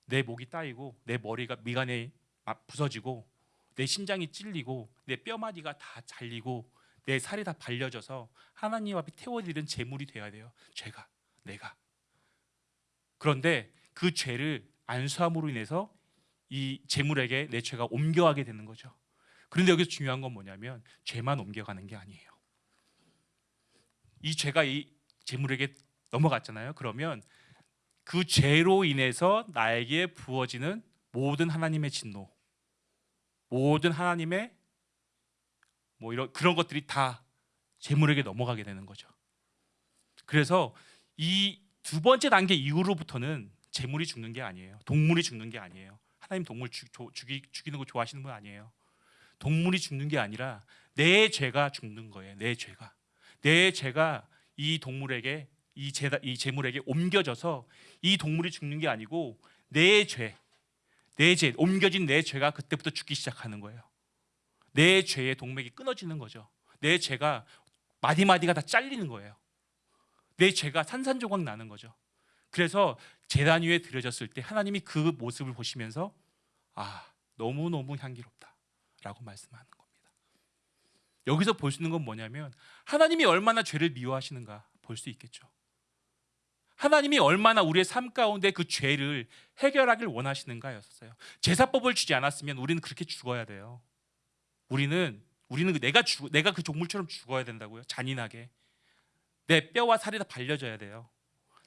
Speaker 1: 내 목이 따이고 내 머리가 미간에 막 부서지고 내 심장이 찔리고 내 뼈마디가 다 잘리고 내 살이 다 발려져서 하나님 앞에 태워드리는 재물이 돼야 돼요. 죄가 내가 그런데 그 죄를 안수함으로 인해서 이 재물에게 내 죄가 옮겨가게 되는 거죠. 그런데 여기서 중요한 건 뭐냐면 죄만 옮겨가는 게 아니에요. 이 죄가 이 재물에게 넘어갔잖아요. 그러면 그 죄로 인해서 나에게 부어지는 모든 하나님의 진노, 모든 하나님의 뭐 이런 그런 것들이 다 재물에게 넘어가게 되는 거죠. 그래서 이 두 번째 단계 이후로부터는 재물이 죽는 게 아니에요. 동물이 죽는 게 아니에요. 하나님 동물 죽, 조- 죽이, 죽이는 거 좋아하시는 분 아니에요. 동물이 죽는 게 아니라 내 죄가 죽는 거예요. 내 죄가 내 죄가 이 동물에게 이 재다 이 재물에게 옮겨져서 이 동물이 죽는 게 아니고 내 죄, 내 죄, 옮겨진 내 죄가 그때부터 죽기 시작하는 거예요. 내 죄의 동맥이 끊어지는 거죠. 내 죄가 마디 마디가 다 잘리는 거예요. 내 죄가 산산조각 나는 거죠. 그래서 제단 위에 드려졌을 때 하나님이 그 모습을 보시면서 아 너무 너무 향기롭다 라고 말씀하는 겁니다. 여기서 볼 수 있는 건 뭐냐면 하나님이 얼마나 죄를 미워하시는가 볼 수 있겠죠. 하나님이 얼마나 우리의 삶 가운데 그 죄를 해결하길 원하시는가였어요. 제사법을 주지 않았으면 우리는 그렇게 죽어야 돼요. 우리는 우리는 내가 죽 내가 그 동물처럼 죽어야 된다고요. 잔인하게 내 뼈와 살이 다 발려져야 돼요.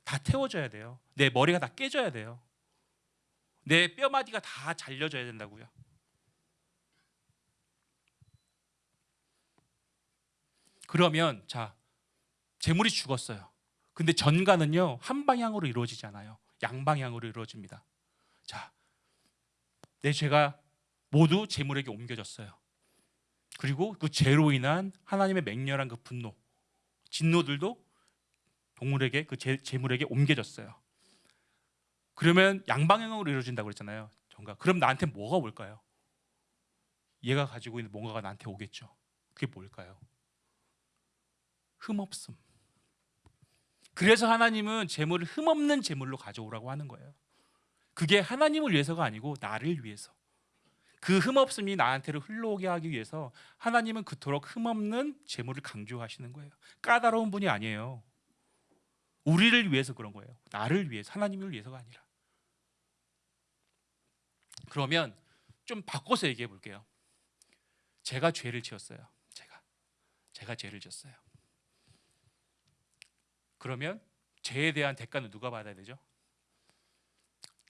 Speaker 1: 다 태워져야 돼요. 내 머리가 다 깨져야 돼요. 내 뼈마디가 다 잘려져야 된다고요. 그러면 자 재물이 죽었어요. 근데 전가는요 한 방향으로 이루어지지 않아요. 양방향으로 이루어집니다. 자, 내 죄가 모두 재물에게 옮겨졌어요. 그리고 그 죄로 인한 하나님의 맹렬한 그 분노, 진노들도 동물에게 그 재, 재물에게 옮겨졌어요. 그러면 양방향으로 이루어진다고 그랬잖아요. 전가. 그럼 나한테 뭐가 올까요? 얘가 가지고 있는 뭔가가 나한테 오겠죠. 그게 뭘까요? 흠없음. 그래서 하나님은 재물을 흠없는 재물로 가져오라고 하는 거예요. 그게 하나님을 위해서가 아니고 나를 위해서. 그 흠없음이 나한테로 흘러오게 하기 위해서 하나님은 그토록 흠없는 재물을 강조하시는 거예요. 까다로운 분이 아니에요. 우리를 위해서 그런 거예요. 나를 위해서, 하나님을 위해서가 아니라. 그러면 좀 바꿔서 얘기해 볼게요. 제가 죄를 지었어요. 제가 제가 죄를 지었어요. 그러면 죄에 대한 대가는 누가 받아야 되죠?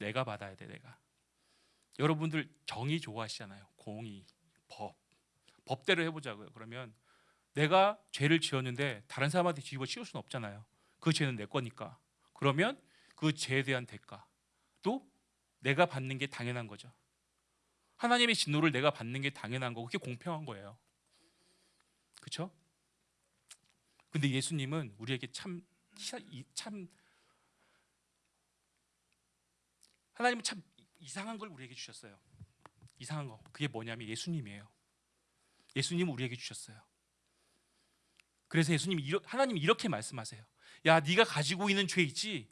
Speaker 1: 내가 받아야 돼, 내가. 여러분들 정의 좋아하시잖아요. 공의, 법. 법대로 해보자고요. 그러면 내가 죄를 지었는데 다른 사람한테 뒤집어 씌울 수는 없잖아요. 그 죄는 내 거니까. 그러면 그 죄에 대한 대가 또 내가 받는 게 당연한 거죠. 하나님의 진노를 내가 받는 게 당연한 거고 그게 공평한 거예요. 그렇죠? 근데 예수님은 우리에게 참 참 하나님은 참 이상한 걸 우리에게 주셨어요. 이상한 거. 그게 뭐냐면 예수님이에요. 예수님 우리에게 주셨어요. 그래서 예수님 이 하나님 이렇게 말씀하세요. 야, 네가 가지고 있는 죄 있지?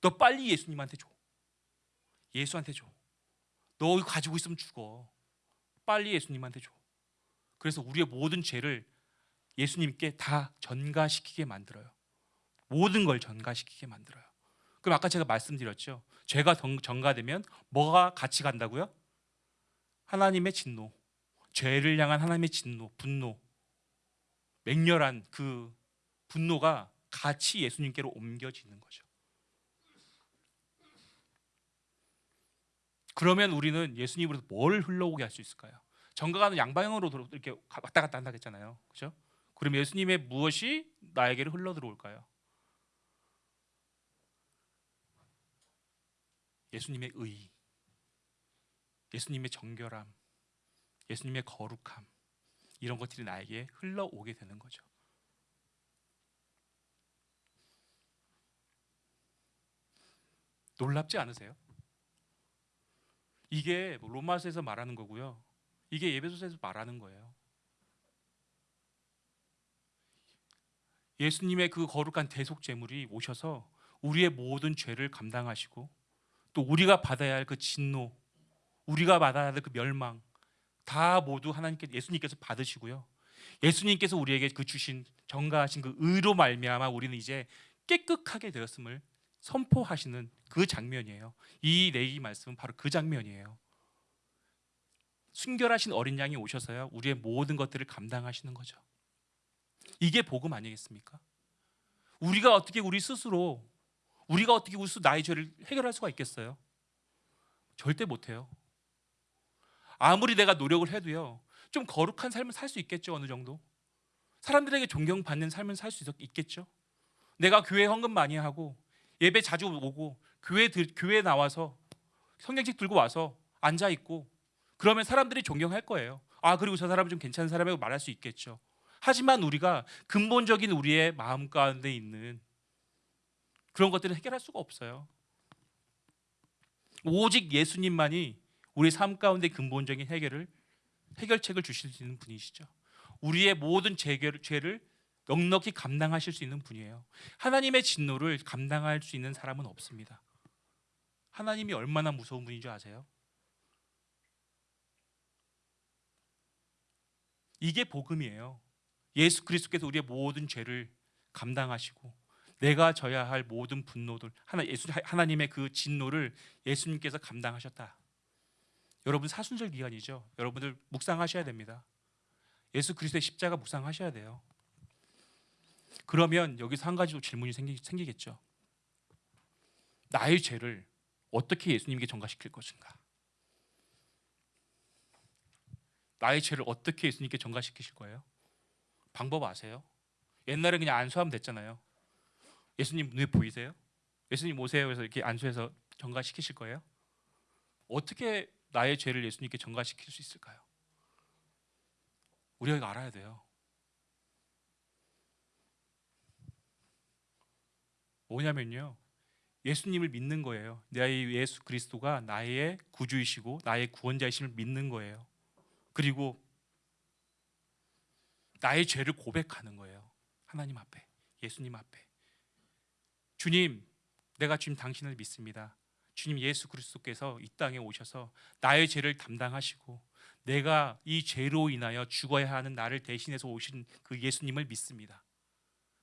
Speaker 1: 너 빨리 예수님한테 줘. 예수한테 줘. 너 가지고 있으면 죽어. 빨리 예수님한테 줘. 그래서 우리의 모든 죄를 예수님께 다 전가시키게 만들어요. 모든 걸 전가시키게 만들어요. 그럼 아까 제가 말씀드렸죠. 죄가 정- 전가되면 뭐가 같이 간다고요? 하나님의 진노, 죄를 향한 하나님의 진노, 분노, 맹렬한 그 분노가 같이 예수님께로 옮겨지는 거죠. 그러면 우리는 예수님으로서 뭘 흘러오게 할 수 있을까요? 정가가는 양방향으로 이렇게 가- 왔다 갔다 한다 했잖아요. 그렇죠? 그럼 예수님의 무엇이 나에게로 흘러 들어올까요? 예수님의 의, 예수님의 정결함, 예수님의 거룩함 이런 것들이 나에게 흘러오게 되는 거죠. 놀랍지 않으세요? 이게 뭐 로마서에서 말하는 거고요. 이게 예배소서에서 말하는 거예요. 예수님의 그 거룩한 대속 제물이 오셔서 우리의 모든 죄를 감당하시고 또 우리가 받아야 할 그 진노, 우리가 받아야 할 그 멸망 다 모두 하나님께 예수님께서 받으시고요. 예수님께서 우리에게 그 주신 정가하신 그 의로 말미암아 우리는 이제 깨끗하게 되었음을 선포하시는 그 장면이에요. 이 내기 말씀은 바로 그 장면이에요. 순결하신 어린 양이 오셔서요. 우리의 모든 것들을 감당하시는 거죠. 이게 복음 아니겠습니까? 우리가 어떻게 우리 스스로 우리가 어떻게 스스로 나의 죄를 해결할 수가 있겠어요? 절대 못 해요. 아무리 내가 노력을 해도요. 좀 거룩한 삶을 살 수 있겠죠, 어느 정도. 사람들에게 존경받는 삶을 살 수 있겠죠. 내가 교회 헌금 많이 하고 예배 자주 오고 교회 들, 교회 나와서 성경책 들고 와서 앉아 있고 그러면 사람들이 존경할 거예요. 아 그리고 저 사람은 좀 괜찮은 사람이라고 말할 수 있겠죠. 하지만 우리가 근본적인 우리의 마음 가운데 있는 그런 것들을 해결할 수가 없어요. 오직 예수님만이 우리 삶 가운데 근본적인 해결을 해결책을 주실 수 있는 분이시죠. 우리의 모든 죄를, 넉넉히 감당하실 수 있는 분이에요. 하나님의 진노를 감당할 수 있는 사람은 없습니다. 하나님이 얼마나 무서운 분인 줄 아세요? 이게 복음이에요. 예수 그리스도께서 우리의 모든 죄를 감당하시고 내가 져야 할 모든 분노들 하나 예수 하나님의 그 진노를 예수님께서 감당하셨다. 여러분 사순절 기간이죠. 여러분들 묵상하셔야 됩니다. 예수 그리스도의 십자가 묵상하셔야 돼요. 그러면 여기서 한 가지 또 질문이 생기, 생기겠죠. 나의 죄를 어떻게 예수님께 전가시킬 것인가? 나의 죄를 어떻게 예수님께 전가시키실 거예요? 방법 아세요? 옛날에 그냥 안수하면 됐잖아요. 예수님 눈에 보이세요? 예수님 오세요 해서 이렇게 안수해서 전가시키실 거예요? 어떻게 나의 죄를 예수님께 전가시킬 수 있을까요? 우리가 알아야 돼요. 뭐냐면요. 예수님을 믿는 거예요. 나의 예수 그리스도가 나의 구주이시고 나의 구원자이심을 믿는 거예요. 그리고 나의 죄를 고백하는 거예요. 하나님 앞에, 예수님 앞에. 주님, 내가 주님 당신을 믿습니다. 주님 예수 그리스도께서 이 땅에 오셔서 나의 죄를 담당하시고 내가 이 죄로 인하여 죽어야 하는 나를 대신해서 오신 그 예수님을 믿습니다.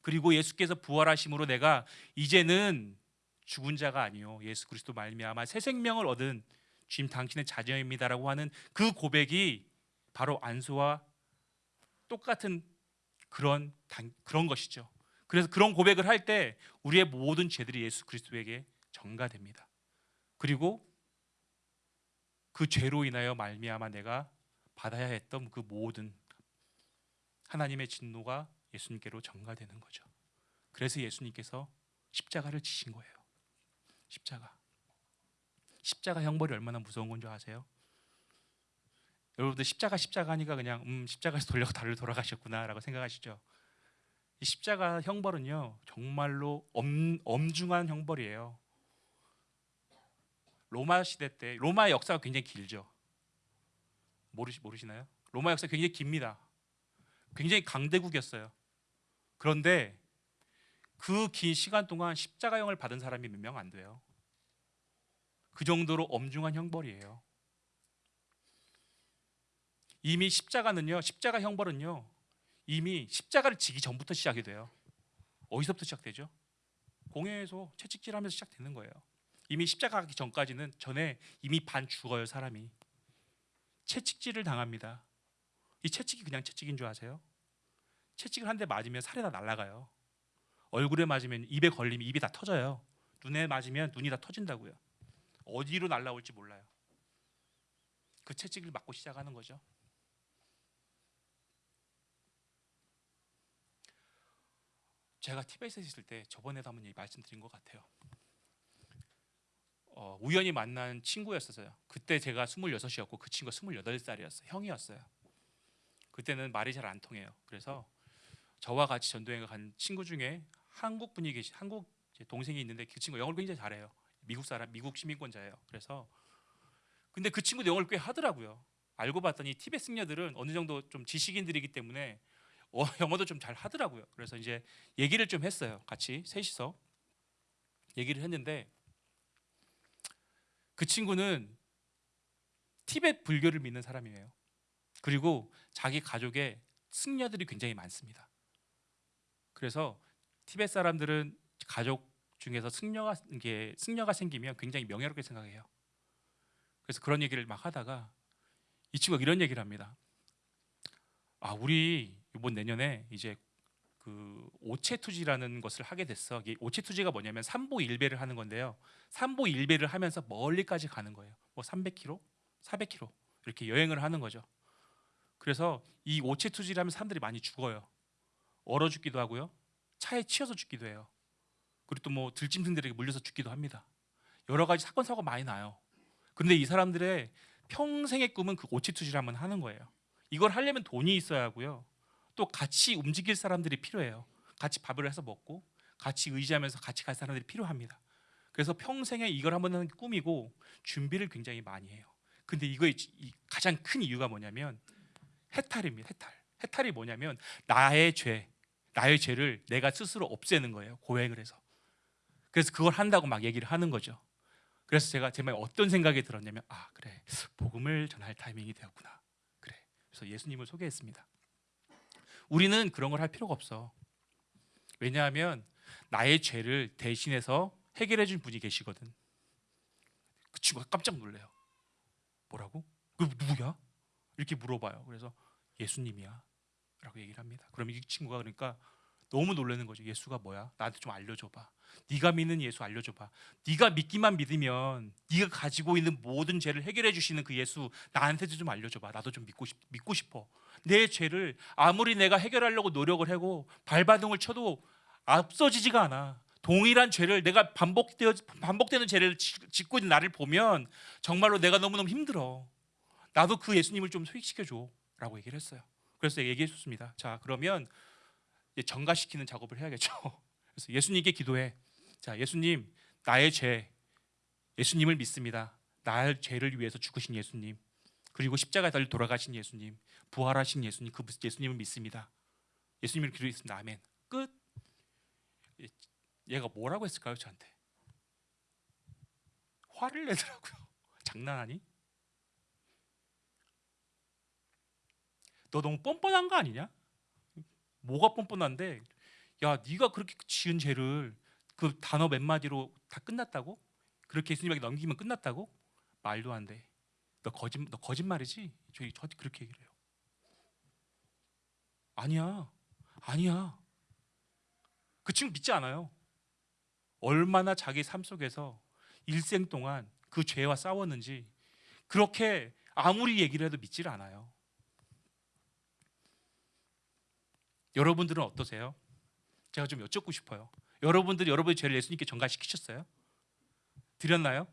Speaker 1: 그리고 예수께서 부활하심으로 내가 이제는 죽은 자가 아니요 예수 그리스도 말미암아 새 생명을 얻은 주님 당신의 자녀입니다라고 하는 그 고백이 바로 안수와 똑같은 그런 단, 그런 것이죠. 그래서 그런 고백을 할 때 우리의 모든 죄들이 예수 그리스도에게 전가됩니다. 그리고 그 죄로 인하여 말미암아 내가 받아야 했던 그 모든 하나님의 진노가 예수님께로 전가되는 거죠. 그래서 예수님께서 십자가를 지신 거예요. 십자가. 십자가 형벌이 얼마나 무서운 건 줄 아세요? 여러분들 십자가 십자가 하니까 그냥 음 십자가에서 돌려고 달로 돌아가셨구나라고 생각하시죠. 이 십자가 형벌은요 정말로 엄, 엄중한 형벌이에요. 로마 시대 때 로마의 역사가 굉장히 길죠. 모르시 모르시나요? 로마 역사 굉장히 깁니다. 굉장히 강대국이었어요. 그런데 그 긴 시간 동안 십자가형을 받은 사람이 몇 명 안 돼요. 그 정도로 엄중한 형벌이에요. 이미 십자가는요, 십자가 형벌은요, 이미 십자가를 지기 전부터 시작이 돼요. 어디서부터 시작되죠? 공회에서 채찍질하면서 시작되는 거예요. 이미 십자가 가기 전까지는 전에 이미 반 죽어요 사람이. 채찍질을 당합니다. 이 채찍이 그냥 채찍인 줄 아세요? 채찍을 한 대 맞으면 살이 다 날아가요. 얼굴에 맞으면 입에 걸리면 입이 다 터져요. 눈에 맞으면 눈이 다 터진다고요. 어디로 날아올지 몰라요. 그 채찍을 맞고 시작하는 거죠. 제가 티베트에 있을 때 저번에도 한번 말씀드린 것 같아요. 어, 우연히 만난 친구였어요. 그때 제가 26이었고 그 친구가 28살이었어요. 형이었어요. 그때는 말이 잘 안 통해요. 그래서 저와 같이 전도여행 간 친구 중에 한국 분이 계시 한국 제 동생이 있는데 그 친구 영어를 굉장히 잘해요. 미국 사람, 미국 시민권자예요. 그래서 근데 그 친구도 영어를 꽤 하더라고요. 알고 봤더니 티베트 승려들은 어느 정도 좀 지식인들이기 때문에 어, 영어도 좀 잘 하더라고요. 그래서 이제 얘기를 좀 했어요. 같이 셋이서 얘기를 했는데 그 친구는 티베트 불교를 믿는 사람이에요. 그리고 자기 가족에 승려들이 굉장히 많습니다. 그래서 티베트 사람들은 가족 중에서 승려가 이게 승려가 생기면 굉장히 명예롭게 생각해요. 그래서 그런 얘기를 막 하다가 이 친구가 이런 얘기를 합니다. 아, 우리 이번 내년에 이제 그 오체 투지라는 것을 하게 됐어. 이게 오체 투지가 뭐냐면 삼보 일배를 하는 건데요. 삼보 일배를 하면서 멀리까지 가는 거예요. 뭐 300km, 400km 이렇게 여행을 하는 거죠. 그래서 이 오체 투지를 하면 사람들이 많이 죽어요. 얼어 죽기도 하고요. 차에 치여서 죽기도 해요. 그리고 또 뭐 들짐승들에게 물려서 죽기도 합니다. 여러 가지 사건 사고 많이 나요. 근데 이 사람들의 평생의 꿈은 그 오체 투지를 한번 하는 거예요. 이걸 하려면 돈이 있어야 하고요. 또 같이 움직일 사람들이 필요해요. 같이 밥을 해서 먹고 같이 의지하면서 같이 갈 사람들이 필요합니다. 그래서 평생에 이걸 한번 하는 게 꿈이고 준비를 굉장히 많이 해요. 근데 이거의 이 가장 큰 이유가 뭐냐면 해탈입니다. 해탈. 해탈이 뭐냐면 나의 죄, 나의 죄를 내가 스스로 없애는 거예요. 고행을 해서. 그래서 그걸 한다고 막 얘기를 하는 거죠. 그래서 제가 제 마음에 어떤 생각이 들었냐면 아 그래 복음을 전할 타이밍이 되었구나. 그래. 그래서 예수님을 소개했습니다. 우리는 그런 걸 할 필요가 없어. 왜냐하면 나의 죄를 대신해서 해결해 준 분이 계시거든. 그 친구가 깜짝 놀래요. 뭐라고? 그 누구야? 이렇게 물어봐요. 그래서 예수님이야. 라고 얘기를 합니다. 그럼 이 친구가 그러니까 너무 놀라는 거죠. 예수가 뭐야? 나한테 좀 알려줘봐. 네가 믿는 예수 알려줘봐. 네가 믿기만 믿으면 네가 가지고 있는 모든 죄를 해결해 주시는 그 예수 나한테도 좀 알려줘봐. 나도 좀 믿고 싶 믿고 싶어. 내 죄를 아무리 내가 해결하려고 노력을 하고 발바둥을 쳐도 앞서지지가 않아. 동일한 죄를 내가 반복되어 반복되는 죄를 지- 짓고 있는 나를 보면 정말로 내가 너무 너무 힘들어. 나도 그 예수님을 좀 소개시켜 줘라고 얘기를 했어요. 그래서 얘기해 줬습니다. 자 그러면 정가시키는 작업을 해야겠죠. 그래서 예수님께 기도해. 자 예수님 나의 죄 예수님을 믿습니다. 나의 죄를 위해서 죽으신 예수님 그리고 십자가에 달려 돌아가신 예수님 부활하신 예수님 그 예수님을 믿습니다. 예수님을 기도했습니다. 아멘. 끝. 얘가 뭐라고 했을까요 저한테? 화를 내더라고요. 장난하니? 너 너무 뻔뻔한 거 아니냐? 뭐가 뻔뻔한데? 야, 네가 그렇게 지은 죄를 그 단어 몇 마디로 다 끝났다고? 그렇게 예수님에게 넘기면 끝났다고? 말도 안 돼. 너 거짓 너 거짓말이지? 저희 저한테 그렇게 얘기를 해요. 아니야. 아니야. 그 친구 믿지 않아요. 얼마나 자기 삶 속에서 일생 동안 그 죄와 싸웠는지 그렇게 아무리 얘기를 해도 믿질 않아요. 여러분들은 어떠세요? 제가 좀 여쭙고 싶어요. 여러분들이 여러분의 죄를 예수님께 전가시키셨어요? 드렸나요?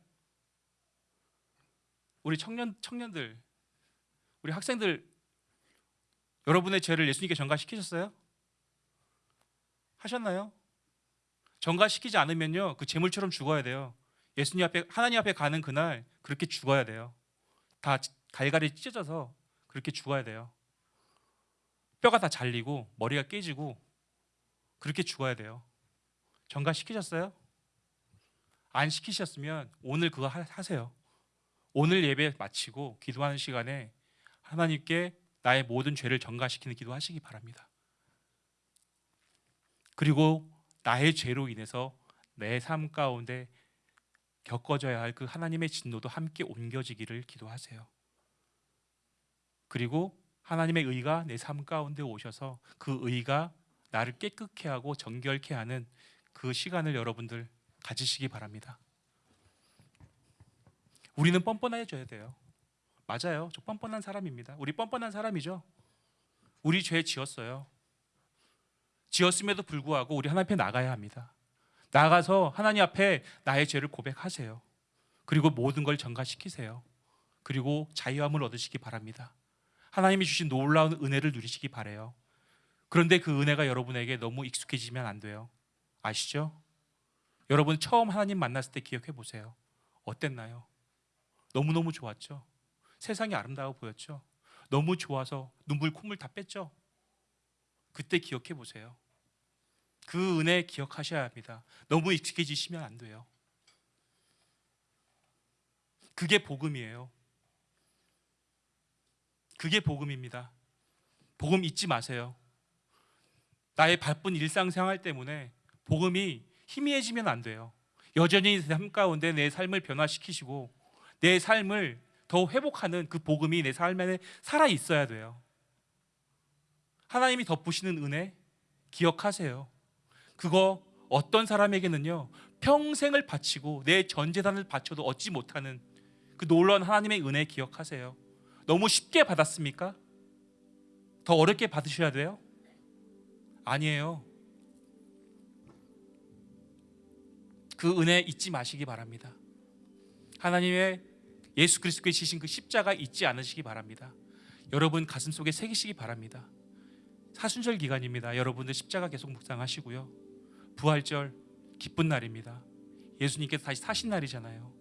Speaker 1: 우리 청년 청년들, 우리 학생들 여러분의 죄를 예수님께 전가시키셨어요? 하셨나요? 전가시키지 않으면요 그 재물처럼 죽어야 돼요. 예수님 앞에 하나님 앞에 가는 그날 그렇게 죽어야 돼요. 다 갈갈이 찢어져서 그렇게 죽어야 돼요. 뼈가 다 잘리고 머리가 깨지고 그렇게 죽어야 돼요. 전가 시키셨어요? 안 시키셨으면 오늘 그거 하- 하세요. 오늘 예배 마치고 기도하는 시간에 하나님께 나의 모든 죄를 전가시키는 기도하시기 바랍니다. 그리고 나의 죄로 인해서 내 삶 가운데 겪어져야 할 그 하나님의 진노도 함께 옮겨지기를 기도하세요. 그리고 하나님의 의가 내 삶 가운데 오셔서 그 의가 나를 깨끗게 하고 정결케 하는 그 시간을 여러분들 가지시기 바랍니다. 우리는 뻔뻔해져야 돼요. 맞아요. 저 뻔뻔한 사람입니다. 우리 뻔뻔한 사람이죠. 우리 죄 지었어요. 지었음에도 불구하고 우리 하나님 앞에 나가야 합니다. 나가서 하나님 앞에 나의 죄를 고백하세요. 그리고 모든 걸 전가시키세요. 그리고 자유함을 얻으시기 바랍니다. 하나님이 주신 놀라운 은혜를 누리시기 바래요. 그런데 그 은혜가 여러분에게 너무 익숙해지면 안 돼요. 아시죠? 여러분 처음 하나님 만났을 때 기억해 보세요. 어땠나요? 너무너무 좋았죠. 세상이 아름다워 보였죠. 너무 좋아서 눈물 콧물 다 뺐죠. 그때 기억해 보세요. 그 은혜 기억하셔야 합니다. 너무 익숙해지시면 안 돼요. 그게 복음이에요. 그게 복음입니다. 복음 잊지 마세요. 나의 바쁜 일상생활 때문에 복음이 희미해지면 안 돼요. 여전히 삶 가운데 내 삶을 변화시키시고 내 삶을 더 회복하는 그 복음이 내 삶 안에 살아 있어야 돼요. 하나님이 덮으시는 은혜 기억하세요. 그거 어떤 사람에게는요 평생을 바치고 내 전 재산을 바쳐도 얻지 못하는 그 놀라운 하나님의 은혜 기억하세요. 너무 쉽게 받았습니까? 더 어렵게 받으셔야 돼요? 아니에요. 그 은혜 잊지 마시기 바랍니다. 하나님의 예수 그리스도께 지신 그 십자가 잊지 않으시기 바랍니다. 여러분 가슴 속에 새기시기 바랍니다. 사순절 기간입니다. 여러분들 십자가 계속 묵상하시고요. 부활절 기쁜 날입니다. 예수님께서 다시 사신 날이잖아요.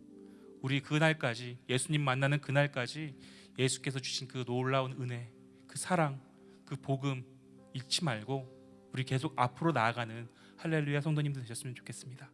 Speaker 1: 우리 그 날까지 예수님 만나는 그 날까지 예수께서 주신 그 놀라운 은혜, 그 사랑, 그 복음 잊지 말고 우리 계속 앞으로 나아가는 할렐루야 성도님들 되셨으면 좋겠습니다.